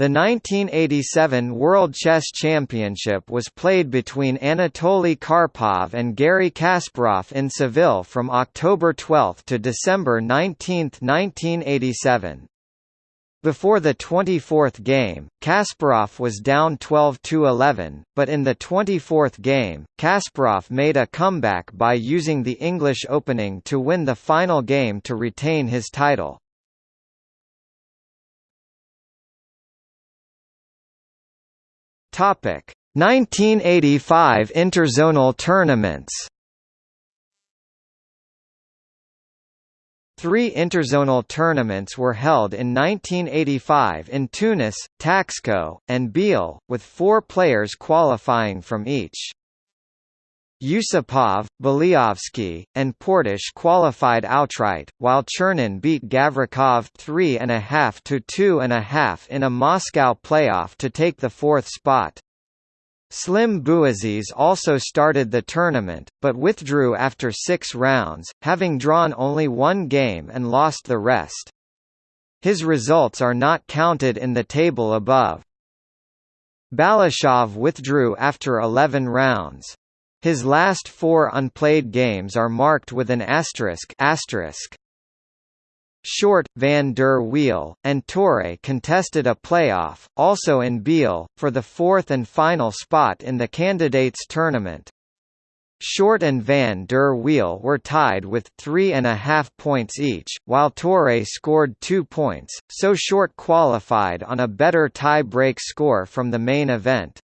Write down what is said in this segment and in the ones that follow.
The 1987 World Chess Championship was played between Anatoly Karpov and Garry Kasparov in Seville from October 12 to December 19, 1987. Before the 24th game, Kasparov was down 12–11, but in the 24th game, Kasparov made a comeback by using the English opening to win the final game to retain his title. Topic: 1985 interzonal tournaments. Three interzonal tournaments were held in 1985 in Tunis, Taxco, and Biel, with four players qualifying from each. Yusupov, Beliavsky, and Portisch qualified outright, while Chernin beat Gavrikov 3.5 to 2.5 in a Moscow playoff to take the fourth spot. Slim Bouaziz also started the tournament, but withdrew after six rounds, having drawn only one game and lost the rest. His results are not counted in the table above. Balashov withdrew after 11 rounds. His last four unplayed games are marked with an asterisk, asterisk. Short, van der Wiel, and Torre contested a playoff, also in Biel, for the fourth and final spot in the candidates tournament. Short and van der Wiel were tied with three and a half points each, while Torre scored two points, so Short qualified on a better tie-break score from the main event.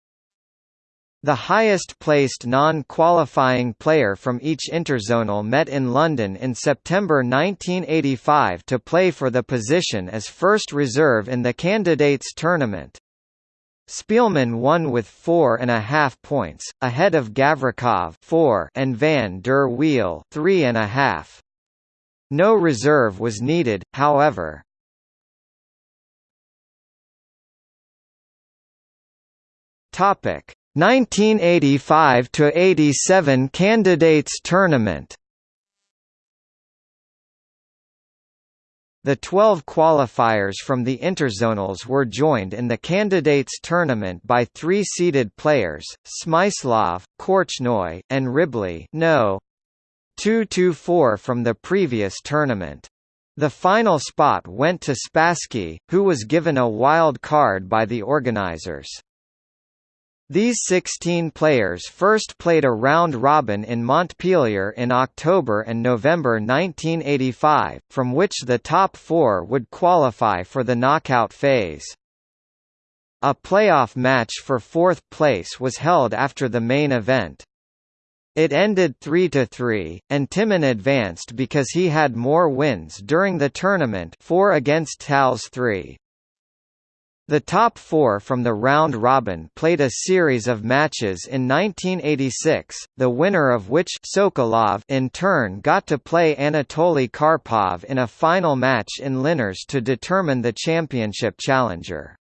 The highest-placed non-qualifying player from each interzonal met in London in September 1985 to play for the position as first reserve in the candidates tournament. Speelman won with four and a half points, ahead of Gavrikov four and Van der Wiel three and a half. No reserve was needed, however. Topic 1985 to 87 candidates tournament The 12 qualifiers from the interzonals were joined in the candidates tournament by three seeded players, Smyslov, Korchnoi, and Ribli no. 2–4 from the previous tournament. The final spot went to Spassky, who was given a wild card by the organizers. These 16 players first played a round-robin in Montpellier in October and November 1985, from which the top four would qualify for the knockout phase. A playoff match for fourth place was held after the main event. It ended 3–3, and Timman advanced because he had more wins during the tournament 4 against Tals 3. The top four from the round robin played a series of matches in 1986, the winner of which Sokolov in turn got to play Anatoly Karpov in a final match in Linares to determine the championship challenger.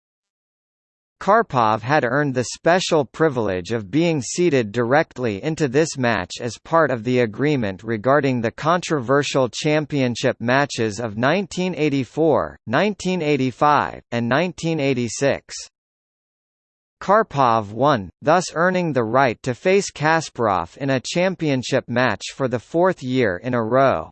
Karpov had earned the special privilege of being seeded directly into this match as part of the agreement regarding the controversial championship matches of 1984, 1985, and 1986. Karpov won, thus earning the right to face Kasparov in a championship match for the fourth year in a row.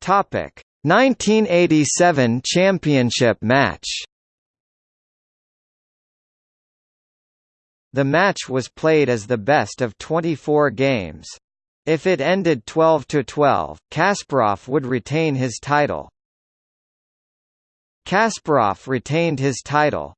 Topic 1987 championship match The match was played as the best of 24 games. If it ended 12–12, Kasparov would retain his title. Kasparov retained his title,